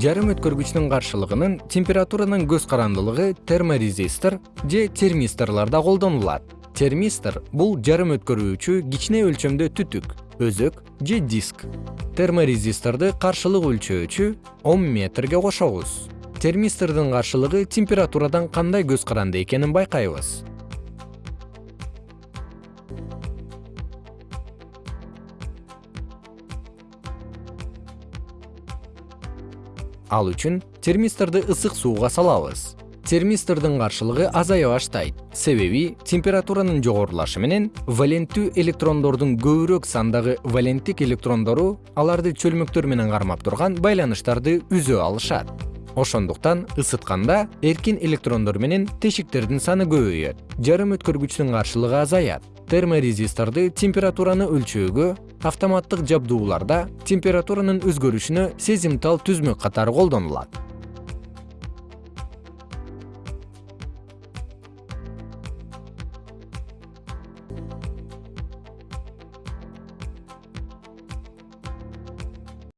жарым өткөргүчтүн каршылыгынын температуранын көз карандылыгы терморезистор же термисторлордо колдонулат. Термистор бул жарым өткөрүүчү кичине өлчөмдө түтүк өзөк же диск. Терморезисторду каршылык өлчөөчү ом метрге кошобуз. Термистордун каршылыгы температурадан кандай көз каранды экенин байкайбыз ал үчүн термисторду ысык сууга салабыз. Термистордун каршылыгы азая баштайт. Себеби температуранын жогорулашы менен валенттүү электрондордун көбүрөөк сандагы валенттик электрондору аларды чөлмөктөр менен кармап турган байланыштарды үзө алышат. Ошондуктан ысытканда эркин электрондор менен тешиктердин саны көбөйөт. Жарым өткөргүчтүн каршылыгы азаят терморезисторду температураны өлчөөгө автоматтык жабдууларда температуранын өзгөрүшүнө сезимтал түзмөк катары колдонулат